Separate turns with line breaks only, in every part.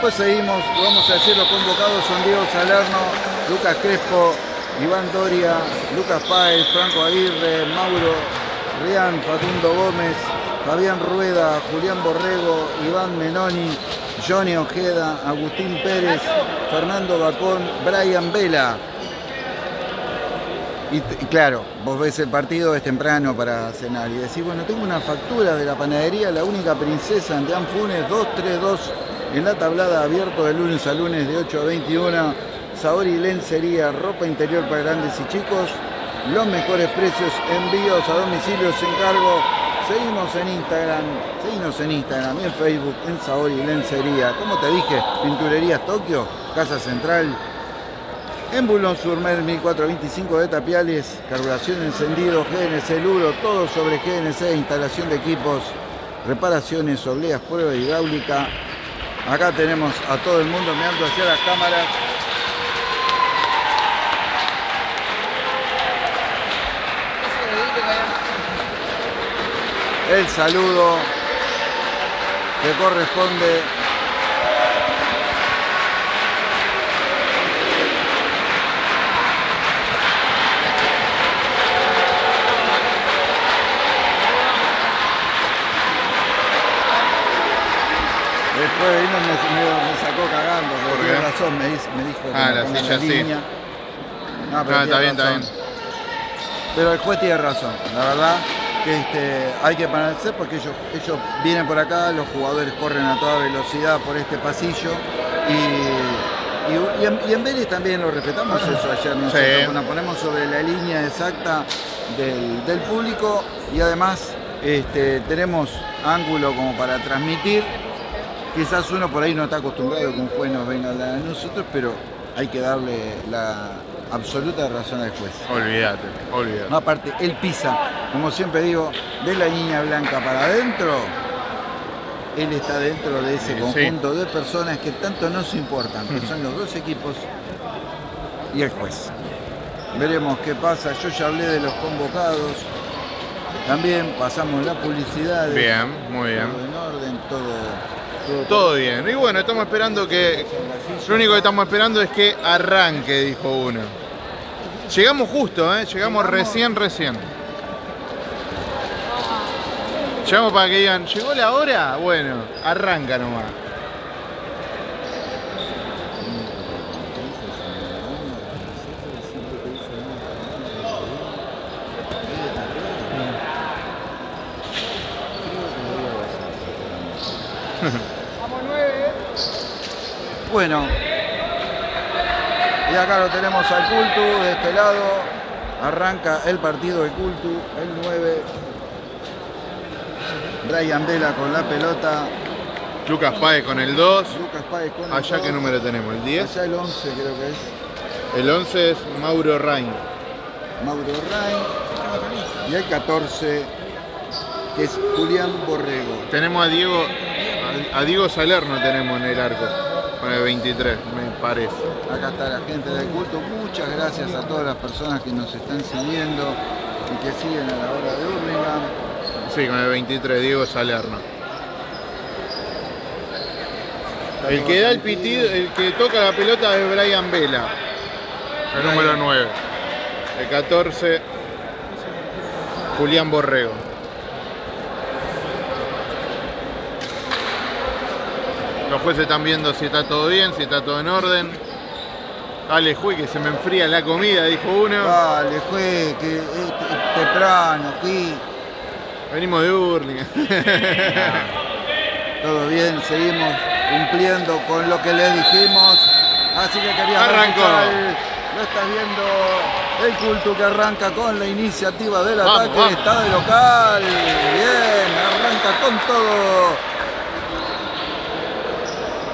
Después seguimos, vamos a decir los convocados son Diego Salerno, Lucas Crespo, Iván Doria, Lucas Páez, Franco Aguirre, Mauro Rian, Facundo Gómez, Fabián Rueda, Julián Borrego, Iván Menoni, Johnny Ojeda, Agustín Pérez, Fernando Bacón, Brian Vela. Y, claro, vos ves el partido, es temprano para cenar y decís, bueno, tengo una factura de la panadería La Única Princesa ante Anfunes 232 en la tablada abierto de lunes a lunes de 8 a 21. Sabor y lencería, ropa interior para grandes y chicos. Los mejores precios, envíos a domicilio, se encargo. Seguimos en Instagram, seguimos en Instagram y en Facebook, en Sabor y Lencería. Como te dije, Pinturerías Tokio, Casa Central, en Bulón Surmer 1425 de Tapiales, carburación encendido, GNC Luro, todo sobre GNC, instalación de equipos, reparaciones, obleas, prueba hidráulica, Acá tenemos a todo el mundo mirando hacia las cámaras. El saludo que corresponde Después vino me, me, sacó cagando, porque tiene razón, me, me dijo que
ah, la silla la línea.
Sí. No, pero
no, está bien, está bien.
Pero el juez tiene razón, la verdad que este, hay que permanecer porque ellos, ellos vienen por acá, los jugadores corren a toda velocidad por este pasillo y, y, y, en, y en, Vélez también lo respetamos eso ayer nosotros, sí. nos ponemos sobre la línea exacta del, del público y además este, tenemos ángulo como para transmitir Quizás uno por ahí no está acostumbrado que un juez nos venga a hablar a nosotros, pero hay que darle la absoluta razón al juez.
Olvídate, olvídate.
No, aparte, él pisa, como siempre digo, de la línea blanca para adentro, él está dentro de ese conjunto sí. de personas que tanto nos importan, que son los dos equipos y el juez. Veremos qué pasa. Yo ya hablé de los convocados. También pasamos la publicidad.
Bien, muy bien.
Todo en orden, todo
todo bien. Y bueno, estamos esperando que... Lo único que estamos esperando es que arranque, dijo uno. Llegamos justo, ¿eh? Llegamos recién, recién. Llegamos para que digan, ¿llegó la hora? Bueno, arranca nomás.
Bueno, y acá lo tenemos al Cultu, de este lado, arranca el partido de Cultu, el 9. Brian Vela con la pelota.
Lucas Paez con el 2.
Lucas Paez con el
Allá
2.
qué número tenemos, el 10.
Allá el 11 creo que es.
El 11 es Mauro Rain.
Mauro Rain. Y el 14 que es Julián Borrego.
Tenemos a Diego, a Diego Salerno tenemos en el arco. Con el 23, me parece.
Acá está la gente del culto. Muchas gracias a todas las personas que nos están siguiendo y que siguen a la hora de Hurlingham.
Sí, con el 23, Diego Salerno. El que da el pitido, el que toca la pelota es Brian Vela, el número 9. El 14, Julián Borrego. Los jueces están viendo si está todo bien, si está todo en orden. Dale, juez, que se me enfría la comida, dijo uno.
Dale, juez, que es temprano, aquí.
Venimos de Burlingame.
todo bien, seguimos cumpliendo con lo que les dijimos. Así que quería
Arrancó.
Lo estás viendo el culto que arranca con la iniciativa del vamos, ataque. Vamos. Está de local. Bien, arranca con todo.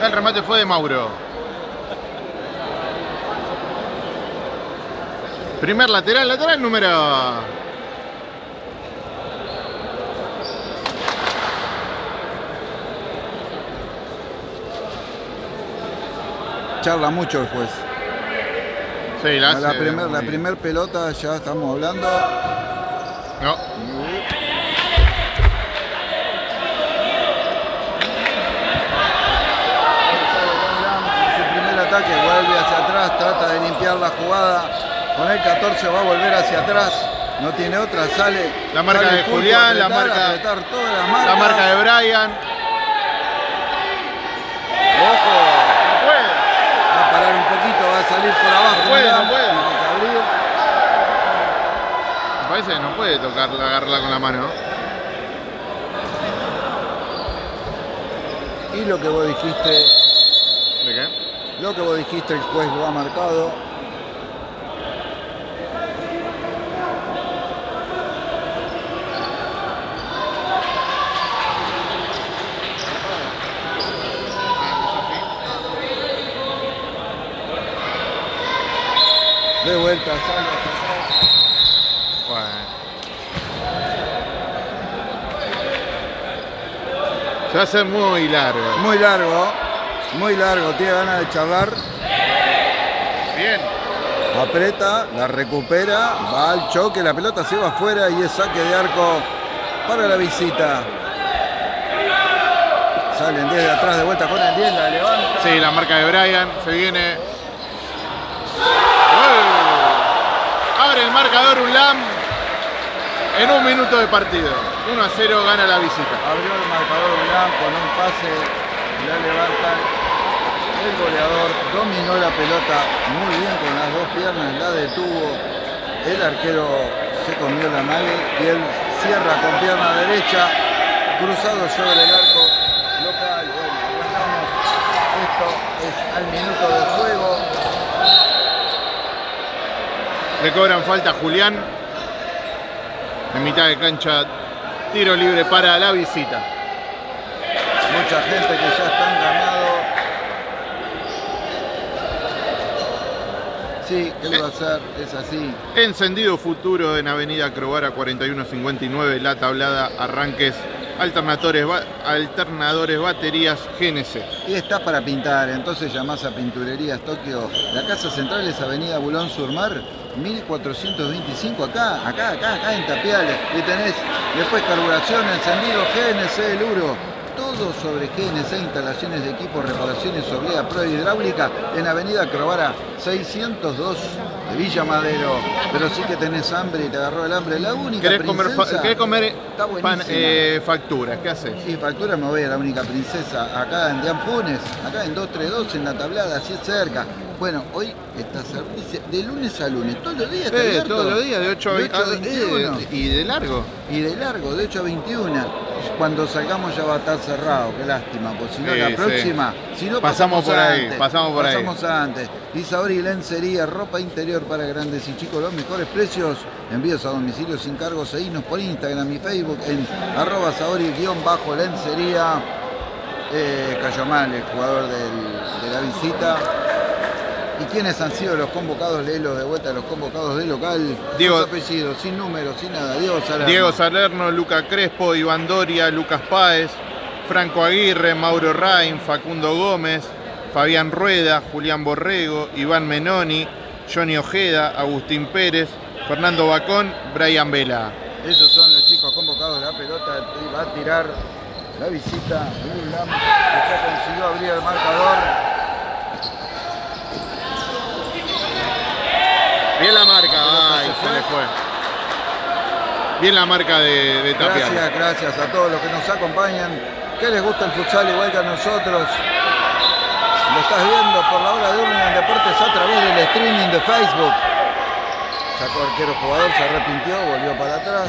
El remate fue de Mauro. Primer lateral, lateral número...
Charla mucho el juez.
Sí, la,
la primera primer pelota ya estamos hablando.
No.
Ataque, vuelve hacia atrás, trata de limpiar la jugada. Con el 14 va a volver hacia atrás. No tiene otra, sale.
La marca
sale
de Julián, la marca-
apretar todas las
La
marcas.
marca de Brian.
Ojo,
No puede.
va a parar un poquito, va a salir por abajo.
No puede, no puede. Me parece que no puede tocarla, agarrarla con la mano.
Y lo que vos dijiste,
¿De qué?
Lo que vos dijiste, el juez lo ha marcado. De vuelta, atrás.
Bueno. Se hacer muy largo.
Muy largo, muy largo, tiene ganas de charlar.
Bien.
Aprieta, la recupera, va al choque, la pelota se va afuera y es saque de arco para la visita. Salen desde atrás de vuelta con el 10, la levanta.
Sí, la marca de Brian. Se viene. ¡Gol! Abre el marcador Ulam en un minuto de partido. 1 a 0 gana la visita.
Abrió el marcador Milán con un pase, la levantan. El goleador dominó la pelota muy bien con las dos piernas, la detuvo. El arquero se comió la mano y él cierra con pierna derecha, cruzado sobre el arco local. Esto es al minuto de juego.
Le cobran falta a Julián. En mitad de cancha, tiro libre para la visita.
Mucha gente que ya está enganado. Sí, ¿qué le va a hacer? Es así.
Encendido futuro en Avenida Crovara 4159, La Tablada, Arranques, alternadores baterías, GNC.
Y está para pintar, entonces llamás a Pinturerías Tokio. La casa central es Avenida Bulón Surmar, 1425, acá, acá, acá, acá en Tapiales. Y tenés después carburación, encendido, GNC, Luro. Todo sobre GNC, instalaciones de equipos, reparaciones, oblea, pro hidráulica en Avenida Crovara 602 de Villa Madero. Pero sí que tenés hambre y te agarró el hambre. La única
¿Querés comer,
princesa-
querés comer pan- eh, facturas? ¿Qué haces?
Sí, factura me voy a la única princesa, acá en Dean Funes, acá en 232, en la tablada, así es cerca. Bueno, hoy está servicio de lunes a lunes, todos los días
Sí,
abierto.
todos los días, de 8 a
De
20.
8 a 21.
eh, y de largo.
Y de largo, de 8 a 21. Cuando salgamos ya va a estar cerrado, qué lástima, porque si no
Sí,
la
sí.
próxima, si no
Pasamos por ahí,
antes,
pasamos por ahí.
pasamos antes. Isauri Lencería, ropa interior para grandes y chicos, los mejores precios, envíos a domicilio sin cargos, seguinos por Instagram y Facebook en arroba Saori-lencería. Eh, Cayomán, el jugador del- de la visita. ¿Y quiénes han sido los convocados? Léelo de vuelta, los convocados del local.
Diego-
apellidos, sin números, sin nada. Diego Salerno.
Diego Salerno, Luca Crespo, Iván Doria, Lucas Páez, Franco Aguirre, Mauro Rain, Facundo Gómez, Fabián Rueda, Julián Borrego, Iván Menoni, Johnny Ojeda, Agustín Pérez, Fernando Bacón, Brian Vela.
Esos son los chicos convocados de la pelota. Va a tirar la visita. Que ya consiguió abrir el marcador.
Bien la marca,
pelota
ay,
se
le fue. Bien la marca de, de Tapial.
Gracias, gracias a todos los que nos acompañan. Que les gusta el futsal igual que a nosotros. Lo estás viendo por la hora de Urlingan Deportes a través del streaming de Facebook. Sacó arquero jugador, se arrepintió, volvió para atrás.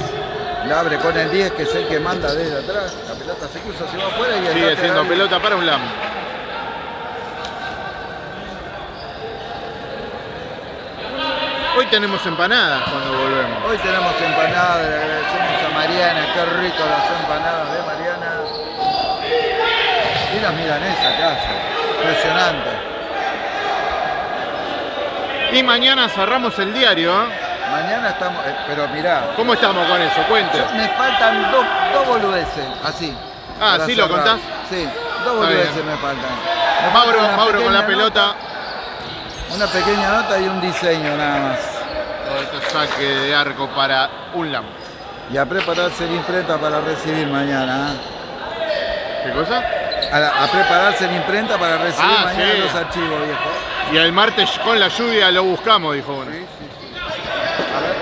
La abre con el 10, que es el que manda desde atrás. La pelota se cruza, se va afuera y el
Sigue siendo pelota para un LAM. Hoy tenemos empanadas cuando volvemos.
Hoy tenemos empanadas, le agradecemos a Mariana, qué rico las empanadas de Mariana. Y las milanesas que hace, impresionante.
Y mañana cerramos el diario. ¿eh?
Mañana estamos, eh, pero mirá,
¿Cómo estamos con eso? Cuente.
me faltan dos, dos boludeces, así.
Ah, ¿sí lo contás?
Sí, dos boludeces me faltan. Me
Mauro, Mauro con la pelota.
Una pequeña nota y un diseño nada más.
Todo esto saque de arco para un LAM.
Y a prepararse la imprenta para recibir mañana. ¿eh?
¿Qué cosa?
a, prepararse en imprenta para recibir
Ah,
mañana
sí.
los archivos, viejo.
Y el martes con la lluvia lo buscamos, dijo uno.
Sí, sí, sí. A ver,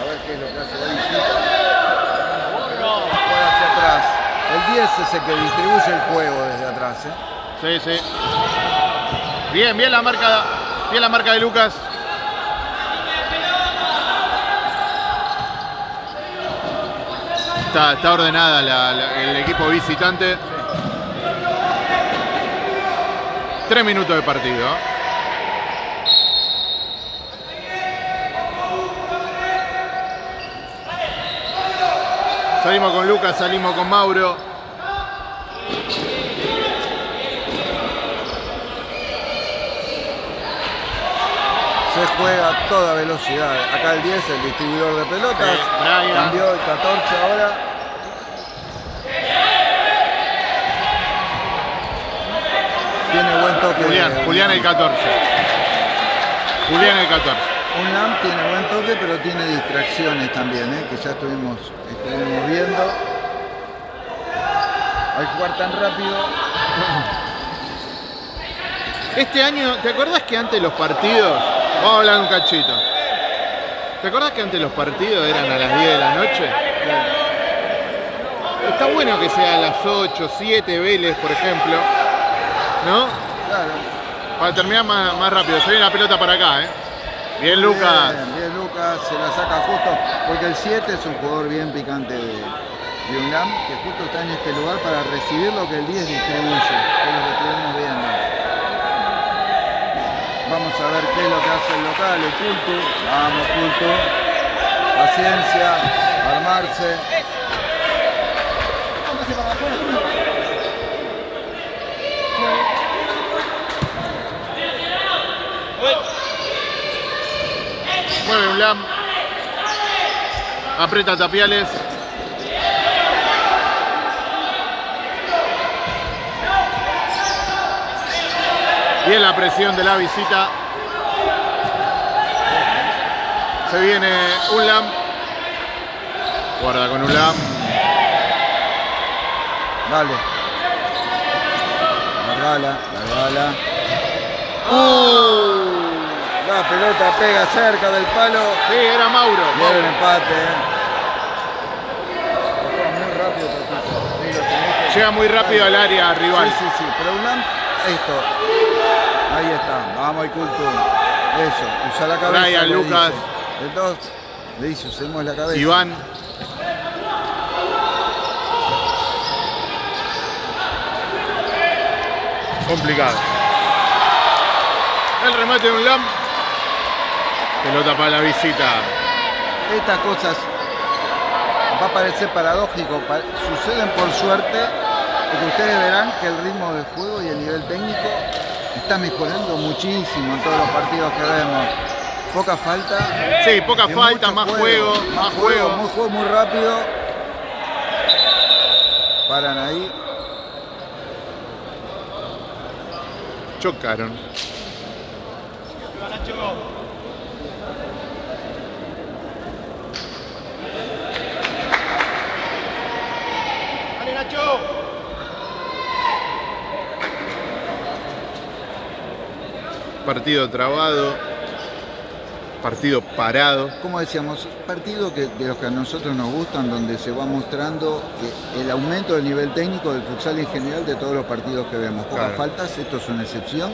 a ver qué es lo que hace la visita. Por hacia atrás. El 10 es el que distribuye el juego desde atrás, ¿eh?
Sí, sí. Bien, bien la marca, bien la marca de Lucas. Está, ordenada el equipo visitante. Tres minutos de partido. Salimos con Lucas, salimos con Mauro.
Se juega a toda velocidad. Acá el 10, el distribuidor de pelotas.
Sí.
Cambió el 14 ahora. Tiene buen toque.
Julián, Julián el 14. Julián el 14.
Un LAM tiene buen toque, pero tiene distracciones también, ¿eh? que ya estuvimos, estuvimos viendo. Al jugar tan rápido,
Este año, ¿te acordás que antes los partidos, vamos a hablar un cachito, ¿te acordás que antes los partidos eran a las 10 de la noche? Está bueno que sea a las 8, 7 Vélez, por ejemplo, ¿no?
claro.
Para terminar más, más rápido. Se viene la pelota para acá, ¿eh? Bien, Lucas.
Bien, bien, Lucas, se la saca justo, porque el 7 es un jugador bien picante de, de UNAM, que justo está en este lugar para recibir lo que el 10 distribuye, que es lo que estuvimos viendo. Vamos a ver qué es lo que hace el local, el culto. Vamos, culto. Paciencia, armarse.
Mueve un lam. Aprieta Tapiales. Bien la presión de la visita. Se viene un lam. Guarda con un lam.
Dale. Largala, largala.
Uh,
La pelota pega cerca del palo.
sí, era Mauro.
Era un
Mauro.
empate. eh. Muy rápido,
Llega muy rápido al área rival.
Sí, sí, sí. Pero UNAM, esto. Ahí está. Vamos al culto. Eso. Usa la cabeza.
Brian, Lucas.
dice. Dos le dice, usemos la cabeza.
Iván. Complicado. El remate de un LAM. Pelota para la visita.
Estas cosas va a parecer paradójico, pa- suceden por suerte, porque ustedes verán que el ritmo del juego y el nivel técnico está mejorando muchísimo en todos los partidos que vemos. Poca falta.
Sí, poca
y
falta, más juego, más juego.
Muy juego, muy rápido. Paran ahí.
Chocaron. Partido trabado. Partido parado.
Como decíamos, partido que, de los que a nosotros nos gustan, donde se va mostrando el aumento del nivel técnico del futsal en general de todos los partidos que vemos. Pocas
Claro.
faltas, esto es una excepción.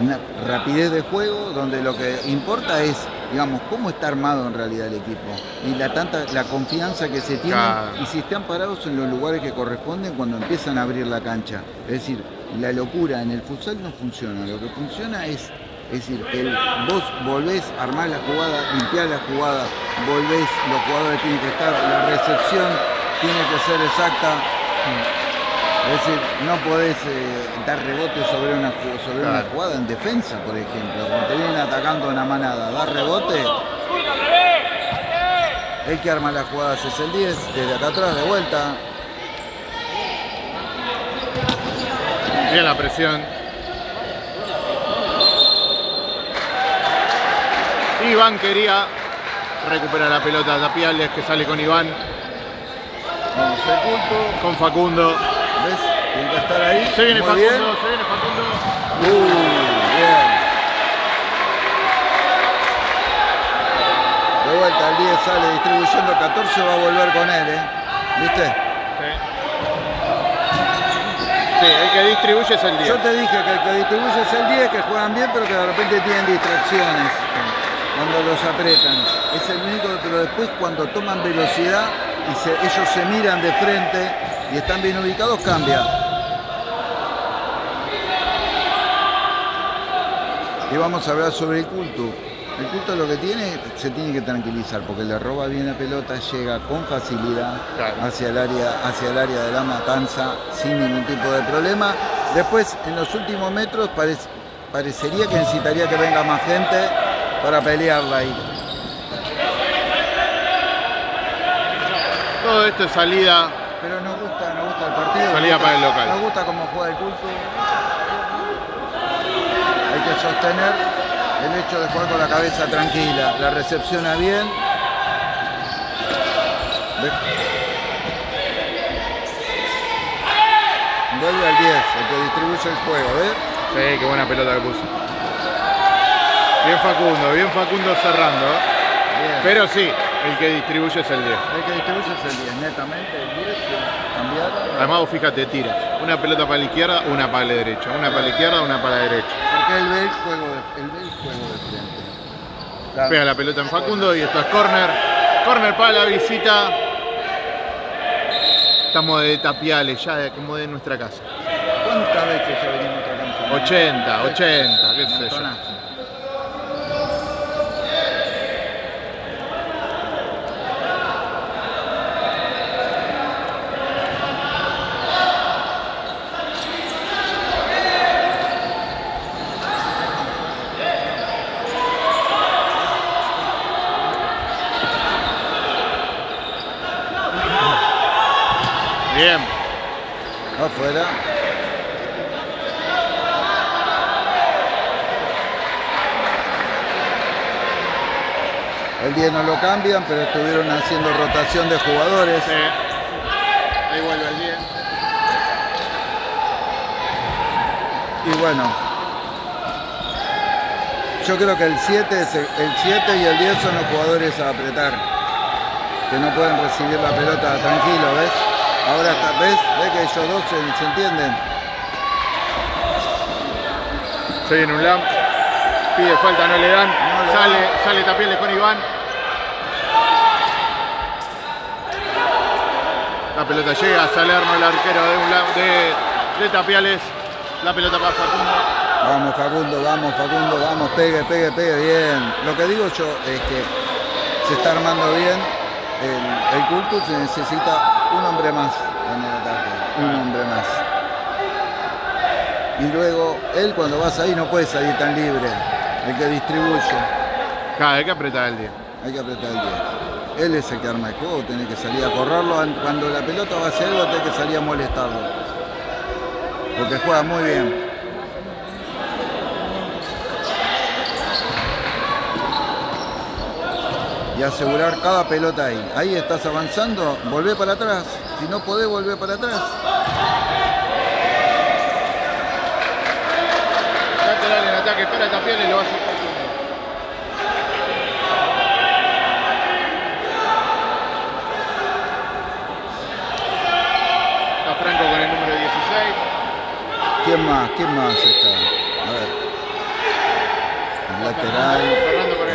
Una rapidez de juego donde lo que importa es, digamos, cómo está armado en realidad el equipo y la tanta la confianza que se tiene
Claro.
y si están parados en los lugares que corresponden cuando empiezan a abrir la cancha. Es decir, la locura en el futsal no funciona. Lo que funciona es es decir, que el- vos volvés a armar la jugada, limpiar la jugada, volvés, los jugadores tienen que estar, la recepción tiene que ser exacta. Es decir, no podés eh, dar rebote sobre una, sobre una jugada en defensa, por ejemplo. Cuando te vienen atacando una manada, dar rebote. El que arma las jugadas es el 10, desde acá atrás, de vuelta.
Bien la presión. Iván quería recuperar la pelota Tapiales que sale con Iván,
Vamos al culto.
con Facundo.
¿Ves? Tiene que estar ahí.
Se viene
Muy
Facundo,
bien.
se viene Facundo.
Uh, bien. De vuelta, el 10 sale distribuyendo 14, va a volver con él, ¿eh? ¿Viste?
Sí. El que distribuye es el 10.
Yo te dije que el que distribuye es el 10, que juegan bien, pero que de repente tienen distracciones cuando los apretan. Es el único, pero después cuando toman velocidad y ellos se miran de frente y están bien ubicados, cambia. Y vamos a hablar sobre el culto. El culto lo que tiene, se tiene que tranquilizar, porque le roba bien la pelota, llega con facilidad
Claro.
hacia el área, hacia el área de la matanza sin ningún tipo de problema. Después, en los últimos metros, parec- parecería que necesitaría que venga más gente para pelearla ahí.
Todo esto es salida.
Pero nos gusta, nos gusta el partido.
Salida
gusta-
para el local.
Nos gusta cómo juega el culto. Hay que sostener el hecho de jugar con la cabeza tranquila. La recepciona bien. Ve- Vuelve al 10, el que distribuye el juego, ¿ves?
Sí, qué buena pelota que puso. Bien Facundo, bien Facundo cerrando. ¿eh?
Bien.
Pero sí, el que distribuye es el 10.
el que distribuye es el 10, netamente el 10, cambiar.
Además, fíjate, tira. Una pelota para la izquierda, una para la derecha. Una para la izquierda, una para la derecha.
Porque él ve el juego él ve el. Claro.
Pega la pelota en Facundo y esto es corner. Corner para la visita. Estamos de tapiales, ya como de nuestra casa.
¿Cuántas veces ya venimos a otra canción?
80, 80, qué sé yo.
Montonazo.
Bien.
Afuera. El 10 no lo cambian, pero estuvieron haciendo rotación de jugadores.
Sí. Ahí vuelve el 10.
Y bueno, yo creo que el 7, es el, el 7 y el 10 son los jugadores a apretar. Que no pueden recibir la pelota tranquilo, ¿ves? Ahora ¿ves? ¿Ves que ellos dos se, se entienden?
Se viene un lamp. Pide falta, no le dan.
No le
sale,
dan.
sale Tapiales con Iván. La pelota llega a Salerno, el arquero de, un la- de, de Tapiales. La pelota para Facundo.
Vamos Facundo, vamos Facundo, vamos, pegue, pegue, pegue, bien. Lo que digo yo es que se está armando bien el, el culto, se necesita un hombre más en el ataque, un hombre más. Y luego, él cuando vas ahí no puede salir tan libre, el que distribuye,
vez que apretar el 10.
hay que apretar el 10. Él es el que arma el juego, tiene que salir a correrlo, cuando la pelota va hacia algo, tiene que salir a molestarlo. Porque juega muy bien. y asegurar cada pelota ahí. Ahí estás avanzando, volvé para atrás. Si no podés, volver para atrás.
Lateral en ataque hacer Facundo. Está Franco con el número 16.
¿Quién más? ¿Quién más está? A ver. El lateral.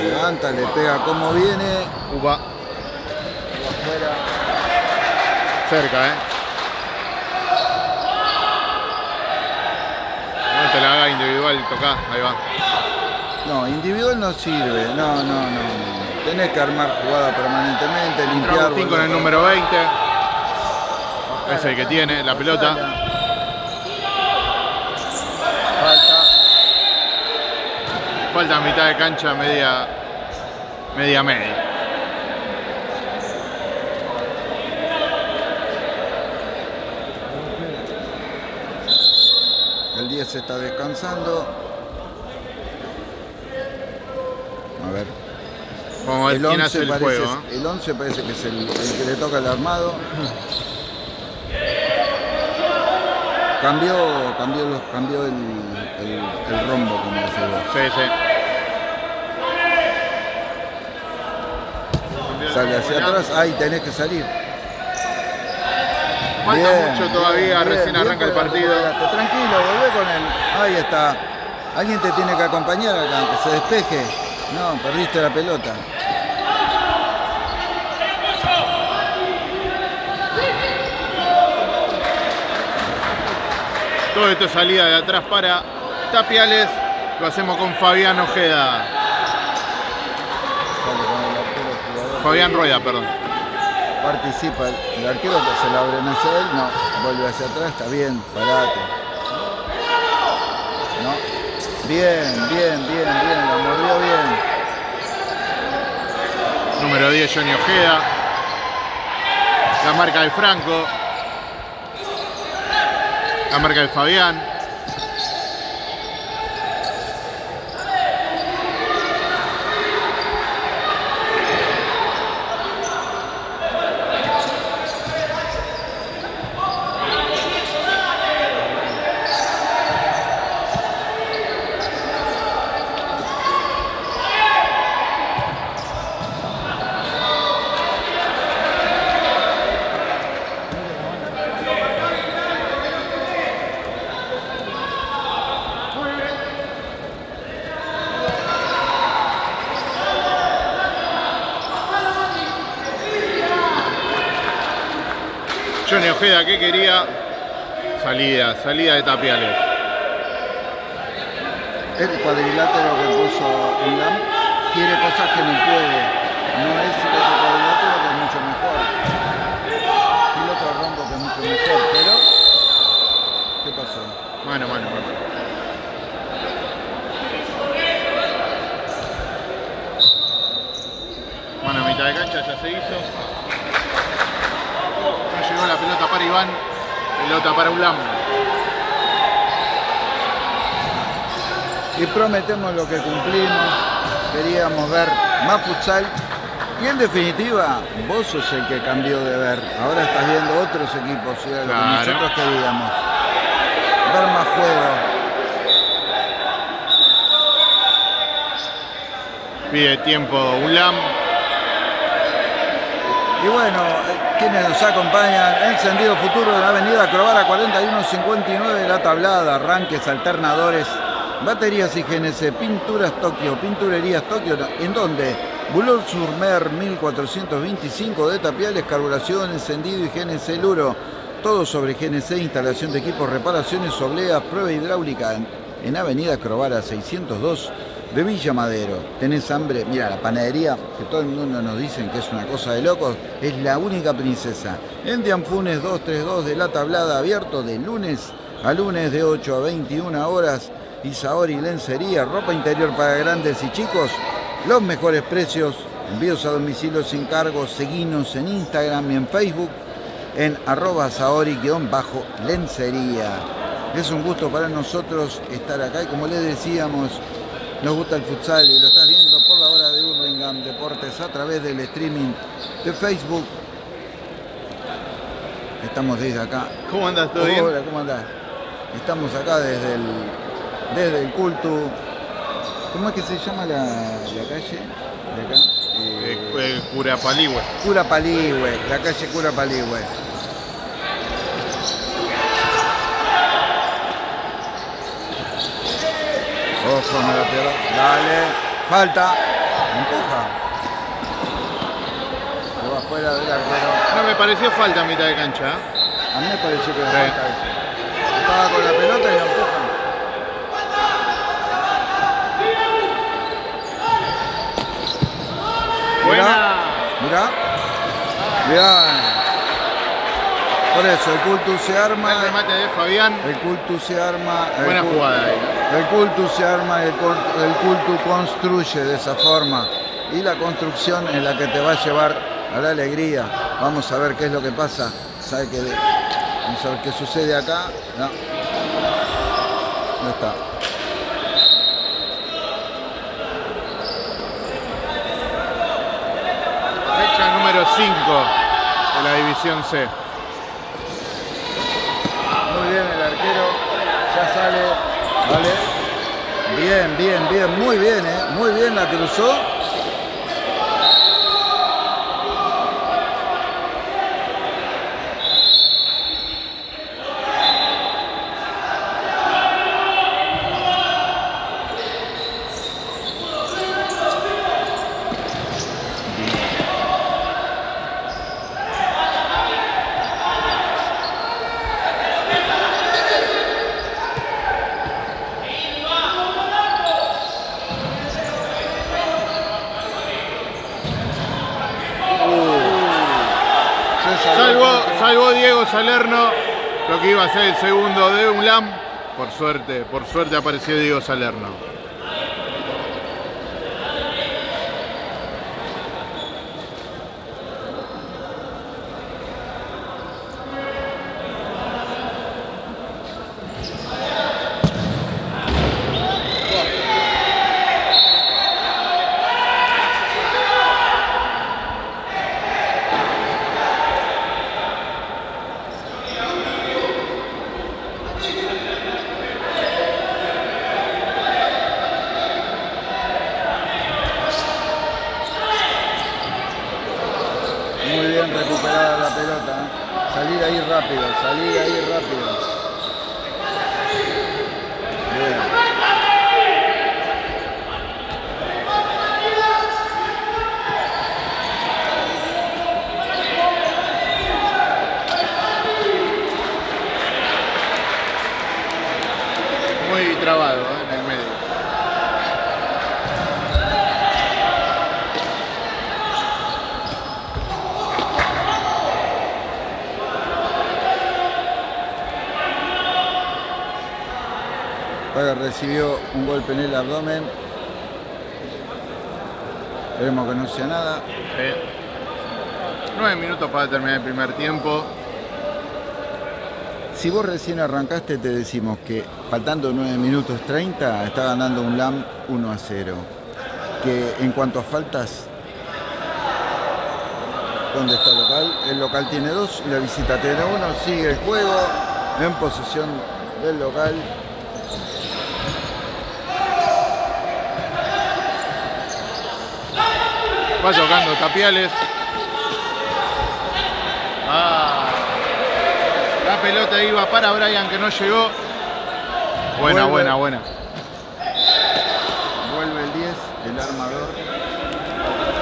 Levanta, le pega como viene.
Upa.
Afuera.
Cerca, ¿eh? No te la haga individual, toca, ahí va.
No, individual no sirve. No, no, no. Tenés que armar jugada permanentemente, limpiar.
Agustín con el número 20. Es el que tiene la pelota.
Falta.
Falta mitad de cancha, media. Media media.
El 10 está descansando. A ver.
Vamos a ver
El
quién
11,
hace el
parece,
juego. ¿eh?
el 11 parece que es el, el que le toca el armado. Cambió, cambió, cambió el, el, el rombo, como decís vos.
Sí, sí.
Sale hacia atrás, ahí tenés que salir.
Falta
Bien,
mucho todavía,
bien,
recién
bien,
arranca el partido.
Tranquilo, volvé con él. Ahí está. Alguien te tiene que acompañar acá, que se despeje. No, perdiste la pelota.
Todo esto es salida de atrás para Tapiales. Lo hacemos con Fabián Ojeda.
Sale con el arquero jugador.
Fabián Rueda, perdón.
Participa. El arquero que se la abren hacia él. No, vuelve hacia atrás. Está bien, parate. No. Bien, bien, bien, bien. Lo mordió bien.
Número 10, Johnny Ojeda. La marca de Franco. La marca de Fabián. Johnny Ojeda, ¿qué quería? Salida, salida de Tapiales.
El cuadrilátero que puso Ulam quiere cosas que no puede. No es otro cuadrilátero que es mucho mejor. El otro rombo que es mucho mejor. Pero, ¿qué pasó?
Mano, mano, mano. Mano a mitad de cancha, ya se hizo. Llegó la pelota para Iván, pelota para Ulam.
Y prometemos lo que cumplimos. Queríamos ver más futsal. Y en definitiva, vos sos el que cambió de ver. Ahora estás viendo otros equipos. Que nosotros queríamos. Ver más juego.
Pide tiempo Ulam.
Y bueno, quienes nos acompañan, encendido futuro de la avenida Crovara 4159, la tablada, arranques, alternadores, baterías y GNC, pinturas Tokio, pinturerías Tokio, ¿en dónde? Boulevard Surmer 1425 de Tapiales, carburación, encendido y GNC Luro. Todo sobre GNC, instalación de equipos, reparaciones, obleas, prueba hidráulica en, en Avenida Crovara 602 de Villa Madero. ¿Tenés hambre? Mira, la panadería, que todo el mundo nos dicen que es una cosa de locos, es la única princesa. En Dianfunes 232 de la tablada, abierto de lunes a lunes de 8 a 21 horas. Isaori Lencería, ropa interior para grandes y chicos. Los mejores precios, envíos a domicilio sin cargo. Seguinos en Instagram y en Facebook en arroba saori-lencería. Es un gusto para nosotros estar acá y como les decíamos, nos gusta el futsal y lo estás viendo por la hora de Hurlingham Deportes a través del streaming de Facebook. Estamos desde acá.
¿Cómo andas? ¿Todo bien?
Hola, ¿cómo andás? Estamos acá desde el, desde el culto. ¿Cómo es que se llama la, la calle? De acá. Eh,
Eh, eh, Curapaligüe.
Cura Paligüe, la calle Cura Paligüe. Ojo, me la pierdo. Dale, falta. Empuja. Se va fuera del arquero.
No me pareció falta a mitad de cancha. ¿eh?
A mí me pareció que era
Sí.
falta eso. Estaba con la pelota y la empujan.
Buena.
Mirá. Mirá. Por eso, el culto se arma.
El remate de Fabián.
El culto se arma.
Buena jugada ahí.
El culto se arma y el, el culto construye de esa forma. Y la construcción es la que te va a llevar a la alegría. Vamos a ver qué es lo que pasa. ¿Sabe qué? Vamos a ver qué sucede acá. No. No está.
Fecha número 5 de la división C.
Muy bien el arquero Vale. Bien, bien, bien, muy bien, ¿eh? Muy bien la cruzó.
Salerno lo que iba a ser el segundo de UNLAM. Por suerte, por suerte apareció Diego Salerno.
Muy bien recuperada la pelota. ¿eh? Salir ahí rápido, salir ahí rápido. Bien.
Muy trabado ¿eh? en el medio.
Paga recibió un golpe en el abdomen. Esperemos que no sea nada.
Sí. Nueve minutos para terminar el primer tiempo.
Si vos recién arrancaste, te decimos que faltando 9 minutos 30 está ganando un LAM 1 a 0. Que en cuanto a faltas, ¿dónde está el local? El local tiene dos y la visita tiene uno. Sigue el juego en posesión del local.
Va tocando Tapiales. Ah. La pelota iba para Brian que no llegó. Buena,
Vuelve.
buena, buena.
Vuelve el 10, el armador.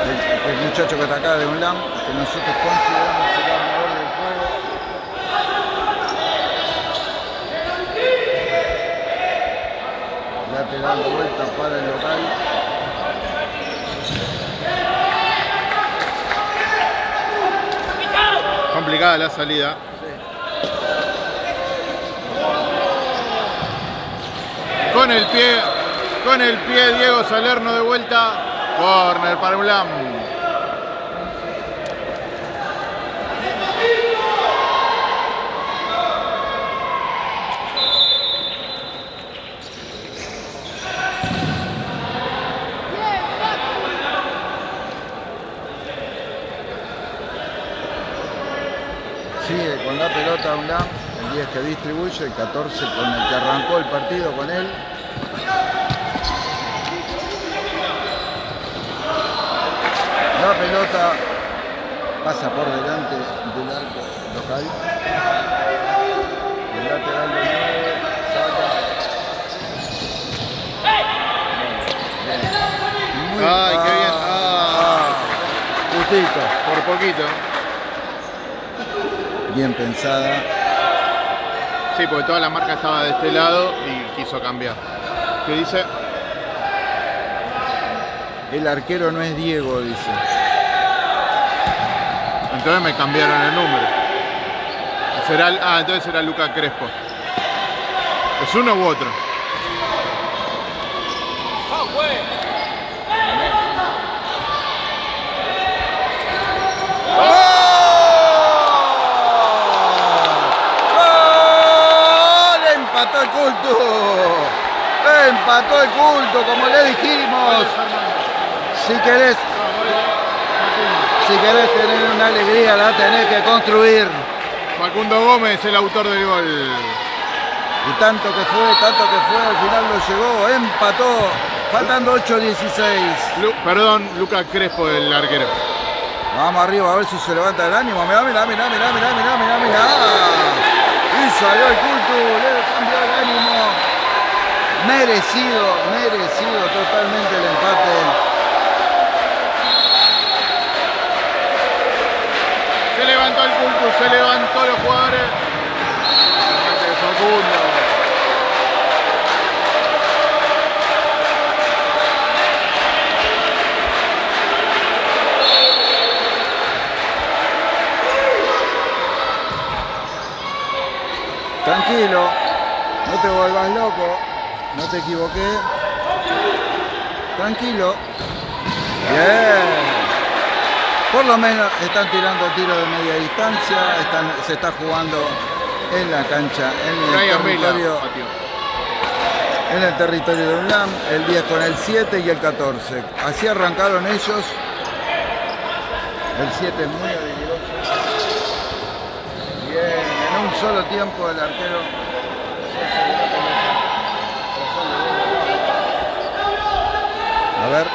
El, el muchacho que está acá de un LAM, que nosotros consideramos el armador del juego. Lateral de vuelta para el local.
Complicada la salida. Con el pie, con el pie Diego Salerno de vuelta. Corner para Ulam.
Sigue con la pelota un LAM, el 10 que distribuye, el 14 con el que arrancó el partido con él. La pelota pasa por delante del arco local. El lateral de 9 saca. Muy-
Ay, qué bien. Ah.
Justito.
Por poquito.
Bien pensada.
Sí, porque toda la marca estaba de este lado y quiso cambiar. ¿Qué dice?
El arquero no es Diego, dice.
Entonces me cambiaron el número. Será, ah, entonces será Luca Crespo. ¿Es uno u otro?
¡Gol! Empató el culto. Empató el culto, como le dijimos. Si querés, si querés tener una alegría, la tenés que construir.
Facundo Gómez, el autor del gol.
Y tanto que fue, tanto que fue, al final lo llegó, empató, faltando 8-16.
perdón, Lucas Crespo, el arquero.
Vamos arriba a ver si se levanta el ánimo. Mirá, mirá, mirá, mirá, mirá, mirá, mirá, mirá. Y salió el culto, le cambió el ánimo. Merecido, merecido totalmente el empate.
Se levantó el culto, se levantó los jugadores.
Tranquilo, no te vuelvas loco, no te equivoqué. Tranquilo. Bien. Por lo menos están tirando tiros de media distancia, se está jugando en la cancha, en el territorio. En el territorio de UNLAM, el 10 con el 7 y el 14. Así arrancaron ellos. El 7 es muy habilidoso. Bien, en un solo tiempo el arquero A ver.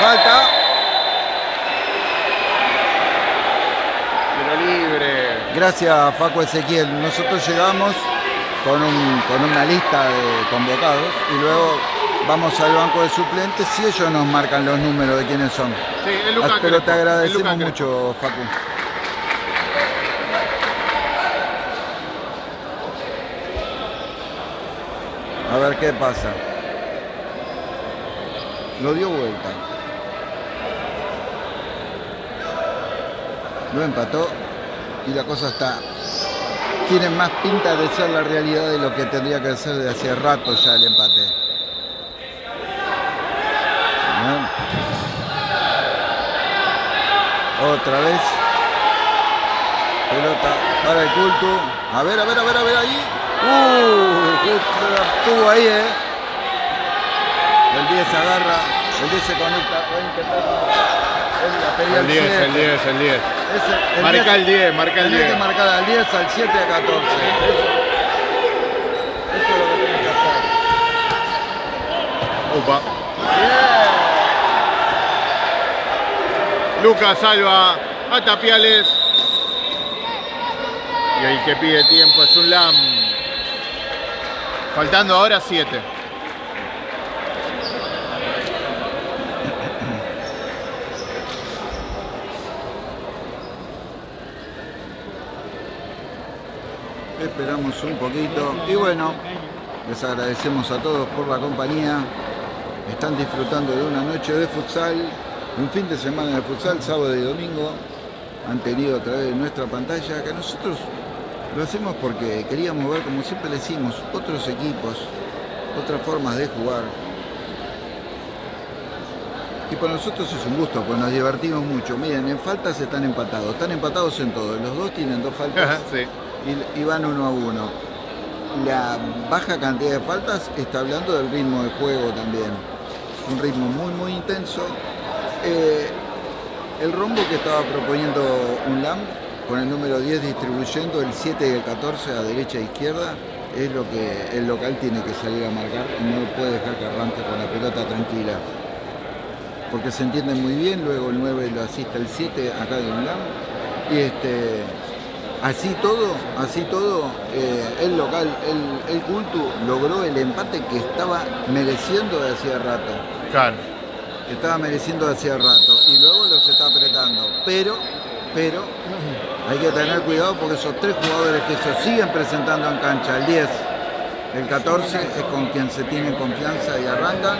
Falta. Gracias Facu Ezequiel. Nosotros llegamos con, una lista de convocados y luego vamos al banco de suplentes y ellos nos marcan los números de quiénes son.
Sí, es
Pero te agradecemos mucho, Facu. A ver qué pasa. Lo dio vuelta. Lo empató y la cosa está tiene más pinta de ser la realidad de lo que tendría que ser de hace rato ya el empate. Otra vez. Pelota para el culto. A ver, a ver, a ver, a ver ahí. Uh, estuvo ahí, eh. El 10 se agarra, el 10 se conecta,
el 10, el 10, el 10. marca el 10, marca el 10.
que marcar al 10, al 7 a 14. Eso, es lo que tenemos que hacer.
Opa. Lucas salva a Tapiales. Y el que pide tiempo es un LAM. Faltando ahora 7.
Esperamos un poquito y bueno, les agradecemos a todos por la compañía. Están disfrutando de una noche de futsal, un fin de semana de futsal, sábado y domingo. Han tenido a través de nuestra pantalla que nosotros lo hacemos porque queríamos ver, como siempre le decimos, otros equipos, otras formas de jugar. Y para nosotros es un gusto, pues nos divertimos mucho. Miren, en faltas están empatados, están empatados en todo. Los dos tienen dos faltas. y, van uno a uno. La baja cantidad de faltas está hablando del ritmo de juego también. Un ritmo muy muy intenso. Eh, el rombo que estaba proponiendo un LAM con el número 10 distribuyendo el 7 y el 14 a derecha e izquierda es lo que el local tiene que salir a marcar y no puede dejar que arranque con la pelota tranquila porque se entiende muy bien, luego el 9 lo asiste el 7 acá de un LAM y este Así todo, así todo, eh, el local, el, el Cultu logró el empate que estaba mereciendo de hacía rato.
Claro.
estaba mereciendo de hacía rato. Y luego los está apretando. Pero, pero, hay que tener cuidado porque esos tres jugadores que se siguen presentando en cancha, el 10, el 14 es con quien se tiene confianza y arrancan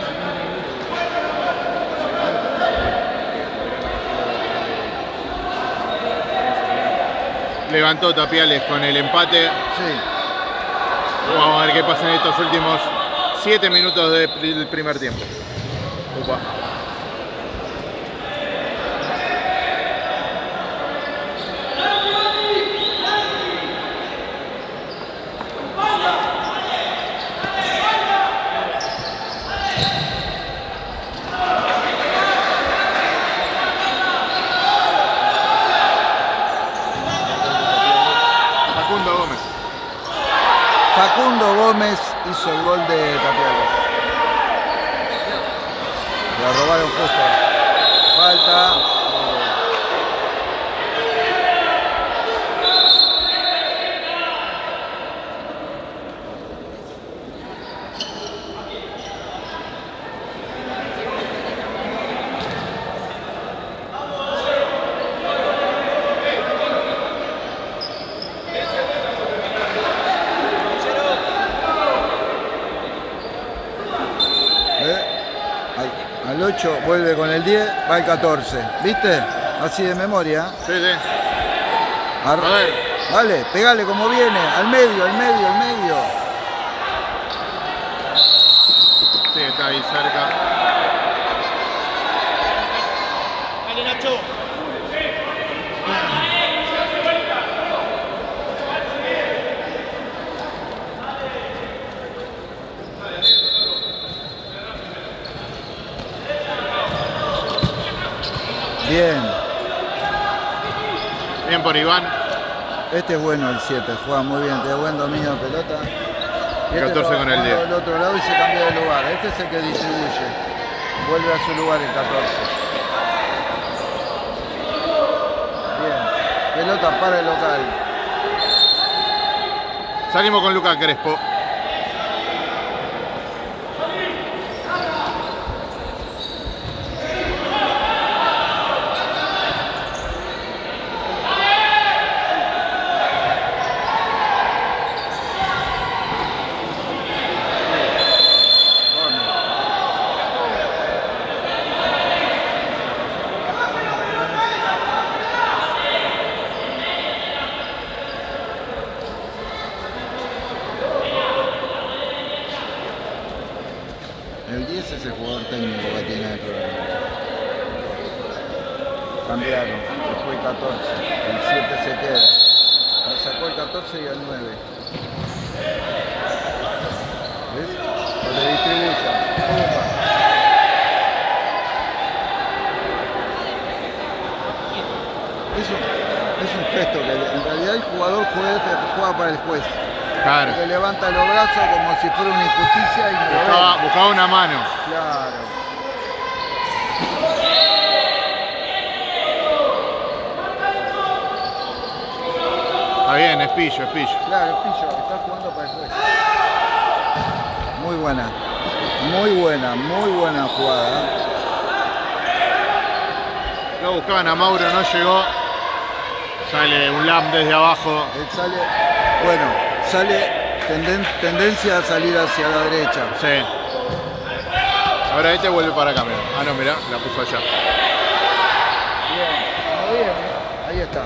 levantó Tapiales con el empate.
Sí.
Vamos a ver qué pasa en estos últimos 7 minutos del primer tiempo.
Hizo el gol de Tapiales. La robaron justo. Falta. Al 8 vuelve con el 10, va el 14. ¿Viste? Así de memoria.
Sí, sí.
A ver. Dale, pegale como viene. Al medio, al medio, al medio.
Sí, está ahí cerca.
Bien.
Bien por Iván.
Este es bueno el 7, juega muy bien, tiene buen dominio de pelota. Y
14
lo-
con el
juega
10.
del otro lado y se cambia de lugar. Este es el que distribuye. Vuelve a su lugar el 14. Bien. Pelota para el local.
Salimos con Lucas Crespo.
El 10 es el jugador técnico que tiene el programa. Cambiaron, después el 14. El 7 se queda. Le sacó el 14 y el 9. ¿Ves? Que le distribuya. Pumba. Es un, es un gesto que en realidad el jugador juega, juega para el juez.
Claro.
Que levanta los brazos como si fuera una injusticia y lo.
Buscaba, buscaba una mano.
Claro.
Está bien, es pillo, es pillo.
Claro, el pillo, está jugando para el juez. Muy buena. Muy buena, muy buena jugada.
Lo buscaban a Mauro, no llegó. Sale un lam desde abajo.
Él sale, bueno, sale tenden- tendencia a salir hacia la derecha.
Sí. Ahora este vuelve para acá, mirá. Ah, no, mirá, la puso allá.
Bien, como bien, ¿eh? ahí está.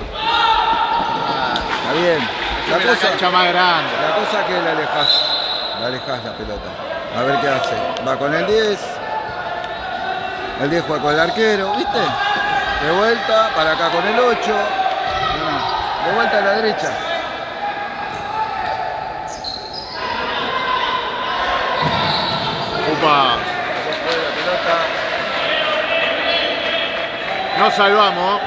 Está bien. La
la
cosa,
cancha más grande.
la cosa que la alejas, la alejas la pelota. A ver qué hace. Va con el 10. El 10 juega con el arquero, ¿viste? De vuelta, para acá con el 8. No, de vuelta a la derecha. La pelota.
Nos salvamos.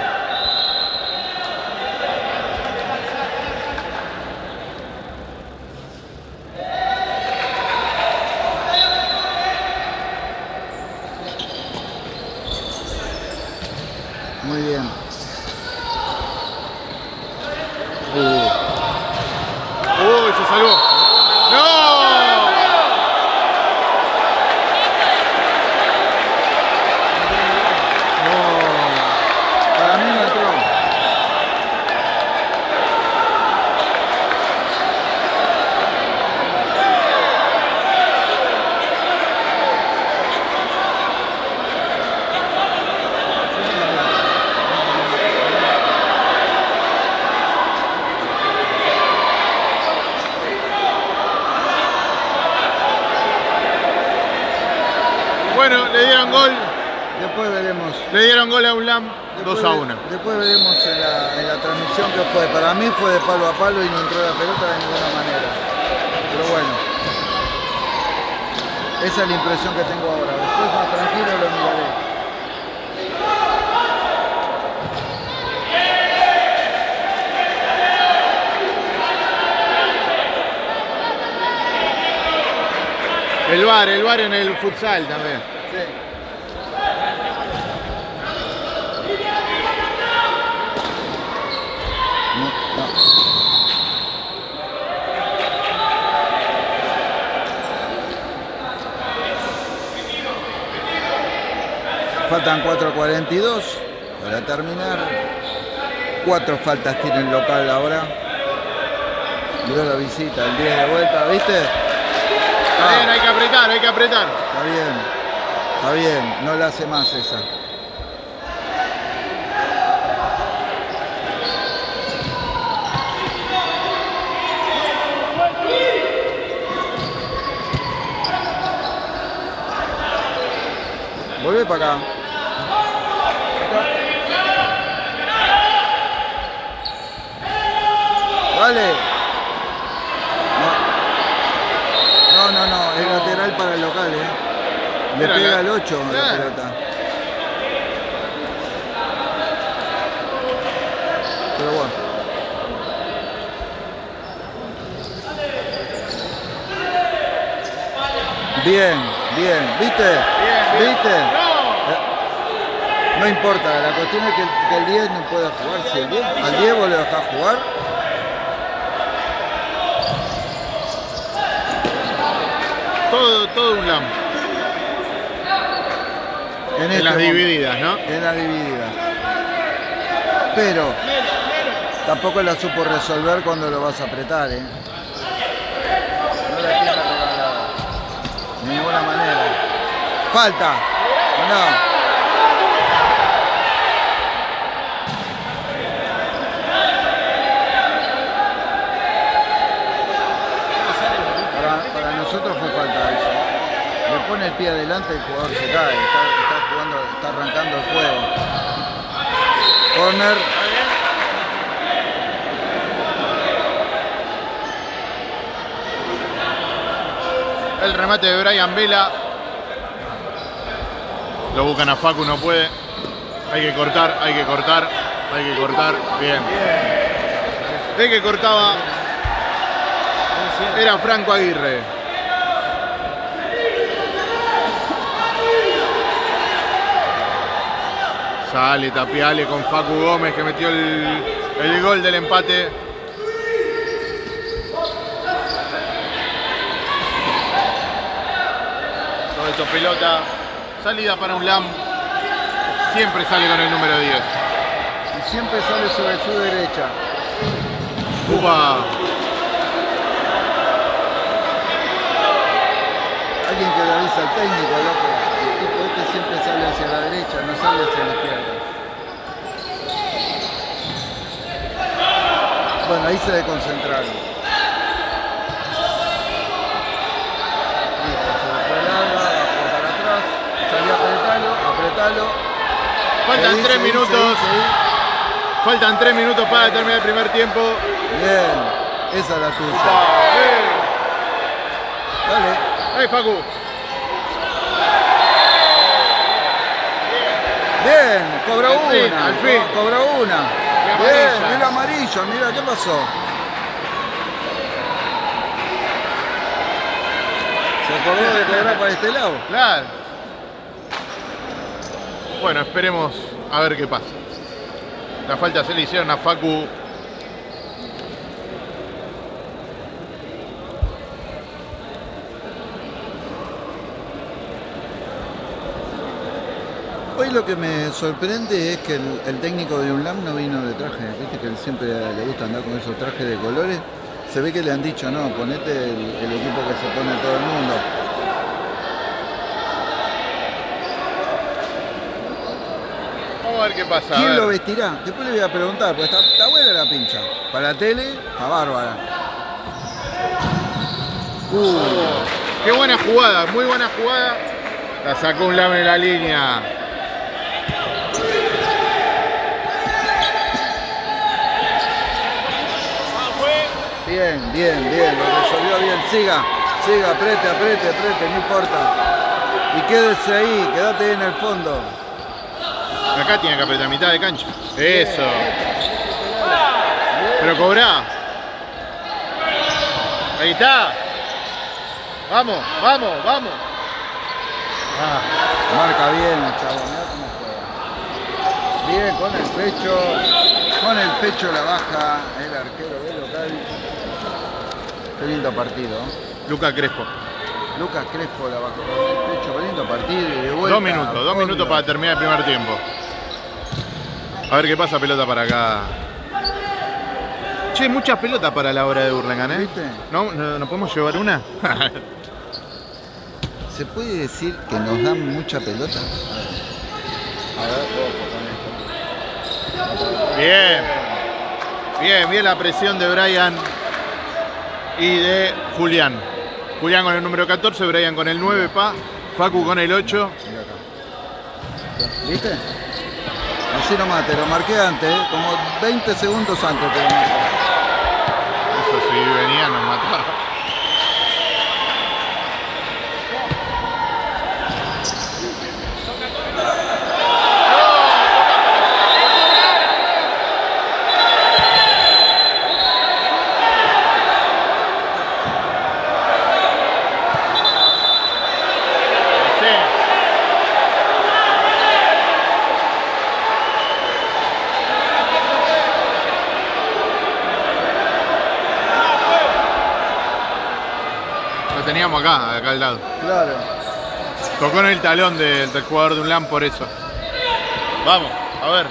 Muy bien.
Uh. Uy, se salvó. ¡No!
Para mí no entró.
Bueno, le dieron gol.
Después veremos.
Le dieron gol a un lam 2
Después,
a 1.
Después veremos en la, en la transmisión que fue. Para mí fue de palo a palo y no entró la pelota de ninguna manera. Pero bueno. Esa es la impresión que tengo ahora. Después más tranquilo lo miraré.
El bar, el bar en el futsal también.
No, no. Faltan 4.42 para terminar. Cuatro faltas tiene el local ahora. Miró la visita, el 10 de vuelta, ¿viste?
Está bien, hay que apretar, hay que apretar.
Está bien, está bien, no la hace más esa. Vuelve para acá. Dale. No, no, no, es lateral para el local, ¿eh? Le
Mira,
pega
acá.
el 8 la
Claro.
pelota. Pero bueno. Bien, bien, ¿viste?
Bien, bien.
¿Viste?
No.
No importa, la cuestión es que el, que el 10 no pueda jugar. Si el 10, al 10 vos le dejás jugar,
Todo, todo un lam.
en,
En
este
las
momento.
divididas, ¿no?
En la dividida. Pero tampoco la supo resolver cuando lo vas a apretar, ¿eh? No la tiene regalada. De ninguna manera. Falta. ¿O no? Para, para nosotros fue falta eso. Le pone el pie adelante el jugador se cae. Está, está jugando, está arrancando el juego. Corner.
El remate de Brian Vela. Lo buscan a Facu, no puede. Hay que cortar, hay que cortar, hay que cortar. Bien. De que cortaba era Franco Aguirre. Sale Tapiale con Facu Gómez que metió el, el gol del empate. Todo esto pelota. Salida para un LAM. Siempre sale con el número 10.
Y siempre sale sobre su derecha.
Upa.
Alguien que le avisa al técnico, loco. Este siempre sale hacia la derecha, no sale hacia la izquierda. Bueno, ahí se desconcentraron.
Faltan tres minutos.
seguí,
Faltan tres minutos para terminar el primer tiempo.
Bien, esa es la tuya. Dale.
Ahí Facu.
Bien, cobró
Al
una.
al fin.
co- Cobró una. Bien,
amarilla.
mira amarillo, mira, ¿qué pasó? Se acordó de cobrar para este lado.
Claro. Bueno, esperemos a ver qué pasa. La falta se le hicieron a Facu.
Hoy lo que me sorprende es que el, el técnico de UNLAM no vino de traje. Viste que él siempre le gusta andar con esos trajes de colores. Se ve que le han dicho, no, ponete el, el equipo que se pone todo el mundo.
Vamos a ver qué pasa.
¿Quién lo vestirá? Después le voy a preguntar, porque está, está buena la pincha. Para la tele, está bárbara. Uh,
Qué buena jugada, muy buena jugada. La sacó un lame en la línea.
Bien, bien, bien, lo resolvió bien. Siga, siga, apriete, apriete, apriete, no importa. Y quédese ahí, quédate en el fondo.
Acá tiene que apretar mitad de cancha. Eso. Pero cobrá. Ahí está. Vamos, vamos, vamos.
Ah, marca bien juega. Bien, con el pecho, con el pecho la baja el arquero del local. Qué lindo partido. ¿eh?
Luca Crespo.
Lucas Crespo la bajó con el pecho, qué lindo partido y de vuelta.
Dos minutos, dos minutos para terminar el primer tiempo. A ver qué pasa, pelota para acá. Che, muchas pelotas para la hora de Burlingame, ¿eh?
¿Viste?
¿No, no, ¿no podemos llevar una?
¿Se puede decir que nos dan mucha pelota? A ver, con esto.
Bien. Bien, bien la presión de Brian y de Julián. Julián con el número 14, Brian con el 9, pa. Facu con el 8.
Mira acá. ¿Viste? Así nomás, te lo marqué antes, ¿eh? como 20 segundos antes te lo marqué.
Eso sí, venía, nos mataba. Sí. Lo teníamos acá, acá al lado.
Claro.
Tocó en el talón del, del jugador de un LAN por eso. Vamos, a ver.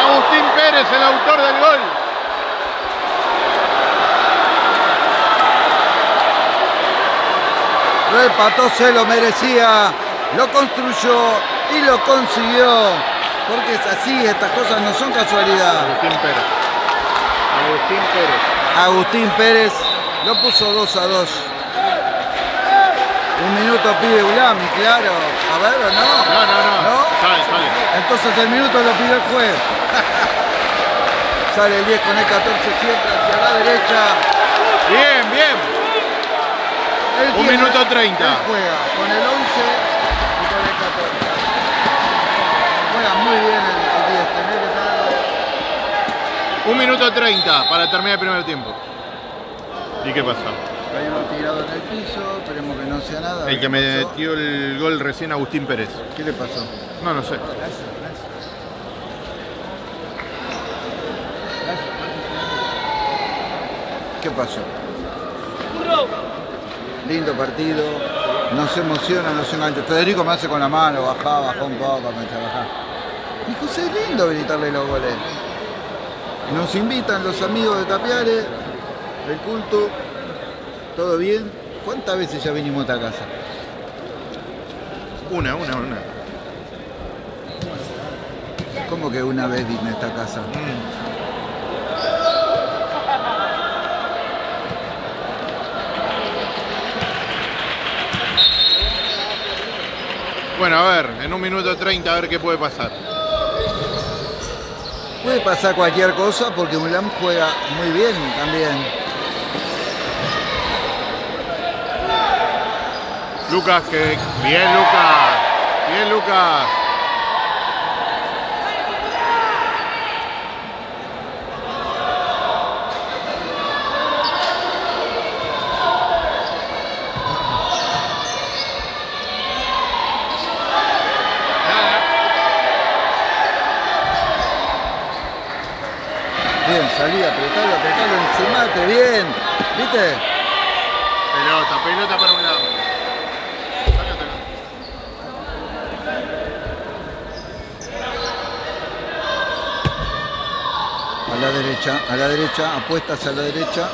Agustín Pérez, el autor del gol.
Lo empató, se lo merecía, lo construyó y lo consiguió. Porque es así, estas cosas no son casualidad.
Agustín Pérez. Agustín Pérez.
Agustín Pérez lo puso 2 a 2. Un minuto pide Ulami, claro. A ver, ¿o no?
No, no, no.
¿No?
Sale, sale.
Entonces el minuto lo pidió el juez. Sale el 10 con el 14 siempre hacia la derecha.
Bien, bien. Un minuto 30.
Él juega con el 11 muy bien el, el 10. Tenés que tenerlo.
Un minuto 30 para terminar el primer tiempo. ¿Y qué pasó?
Hay uno tirado en el piso, esperemos que no sea nada.
El que
¿Qué
me
pasó?
metió el gol recién, Agustín Pérez.
¿Qué le pasó?
No, no sé.
¿Qué pasó? Lindo partido, nos emociona, nos engancha. Federico me hace con la mano, bajá, bajó un poco, me bajá. Dijo, "Sí, es lindo gritarle los goles. Nos invitan los amigos de Tapiare, el culto, todo bien. ¿Cuántas veces ya vinimos a esta casa?
Una, una, una.
¿Cómo que una vez vine a esta casa?
Mm. Bueno, a ver, en un minuto 30 a ver qué puede pasar.
Puede pasar cualquier cosa porque Mulam juega muy bien también.
Lucas, que. Bien, Lucas. Bien, Lucas.
Bien, salí, apretalo, apretalo, encimate, bien. ¿Viste?
Pelota, pelota para un lado.
A la derecha, a la derecha, apuestas a la derecha.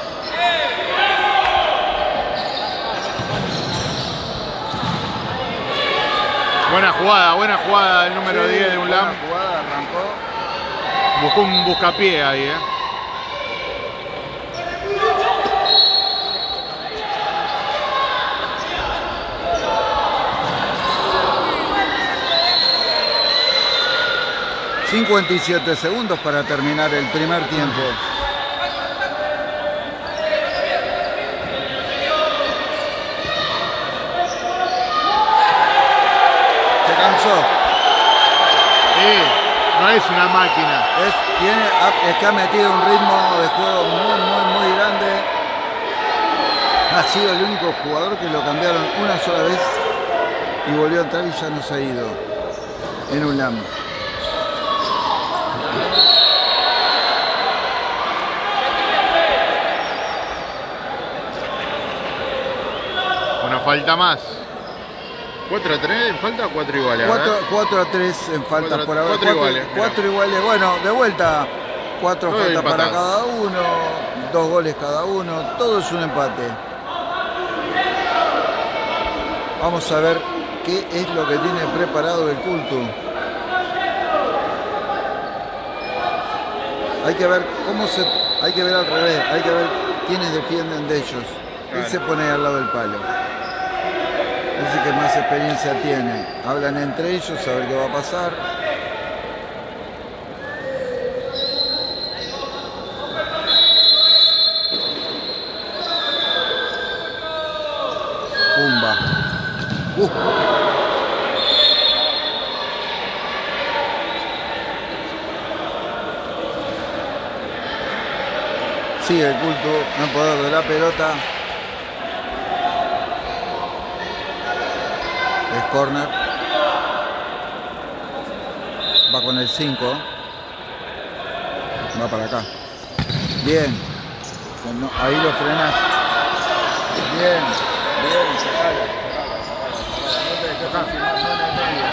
Buena jugada, buena jugada del número 10 de un
Buena jugada, arrancó.
Buscó un buscapié ahí, eh.
...57 segundos para terminar el primer tiempo. Se cansó.
Sí, no es una máquina.
Es, tiene, ha- es que ha metido un ritmo de juego muy, muy, muy grande. Ha sido el único jugador que lo cambiaron una sola vez y volvió a entrar y ya no se ha ido en un LAM.
Falta más. 4 a 3, falta o 4 iguales. A ver.
4, a 3 en falta
Cuatro-
por ahora.
cuatro iguales, mira.
4 iguales. Bueno, de vuelta. 4
Todo
faltas para cada uno. Dos goles cada uno. Todo es un empate. Vamos a ver qué es lo que tiene preparado el culto. Hay que ver cómo se. Hay que ver al revés. Hay que ver quiénes defienden de ellos.
Claro.
se pone al lado del palo. Es que más experiencia tiene. Hablan entre ellos a ver qué va a pasar. Pumba. Uh. Sigue el culto en poder de la pelota. Es corner. Va con el 5. Va para acá. Bien. Ahí lo frenas. Bien. Bien. sacala, sacala, sacala. No te dejes filmar, no en el medio.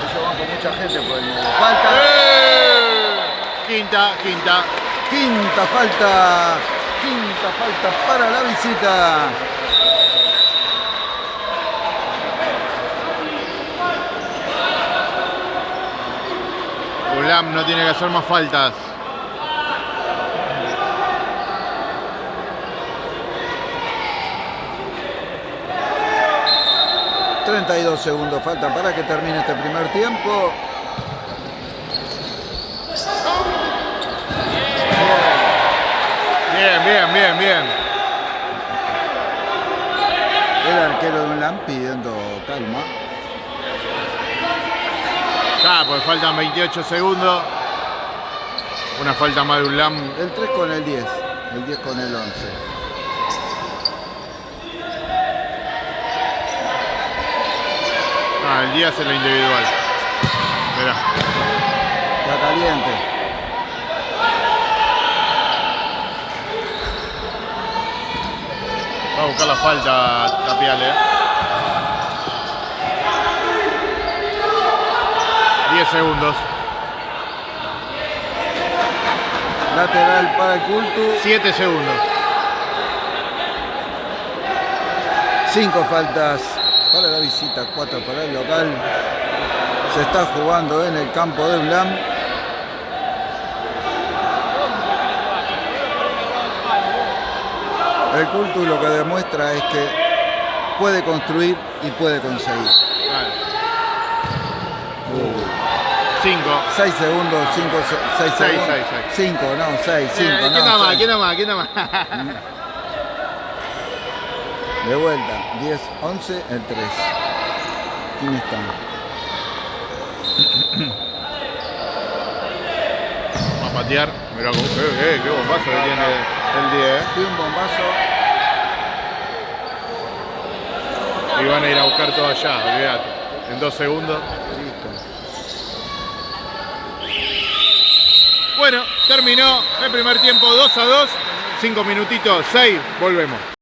Ellos van con mucha gente por el medio. Falta.
¡Eh! Quinta, quinta.
Quinta falta. Quinta falta para la visita.
Ulam no tiene que hacer más faltas.
Treinta y dos segundos faltan para que termine este primer tiempo.
Bien, bien, bien, bien.
El arquero de un LAM pidiendo calma.
Ya, pues faltan 28 segundos. Una falta más de Ulam.
El 3 con el 10. El 10 con el 11.
Ah, el día es la individual. Mirá.
Está caliente.
Va a buscar la falta Tapial, eh. 10 segundos.
Lateral para el culto.
7 segundos.
Cinco faltas para la visita, cuatro para el local. Se está jugando en el campo de UNLAM. El culto lo que demuestra es que puede construir y puede conseguir.
5.
6 segundos, 5, 6
Seis,
segundos.
seis, seis.
5, no, 6, 5,
¿Quién
no.
más? ¿Quién más? ¿Quién más?
De vuelta, 10, 11, el 3. ¿Quién está?
Va a patear. Mirá cómo. Eh, eh, qué bombazo que tiene el 10.
Tiene un bombazo.
Y van a ir a buscar todo allá, olvídate. En dos segundos.
Listo.
Bueno, terminó el primer tiempo 2 a 2. 5 minutitos, 6. Volvemos.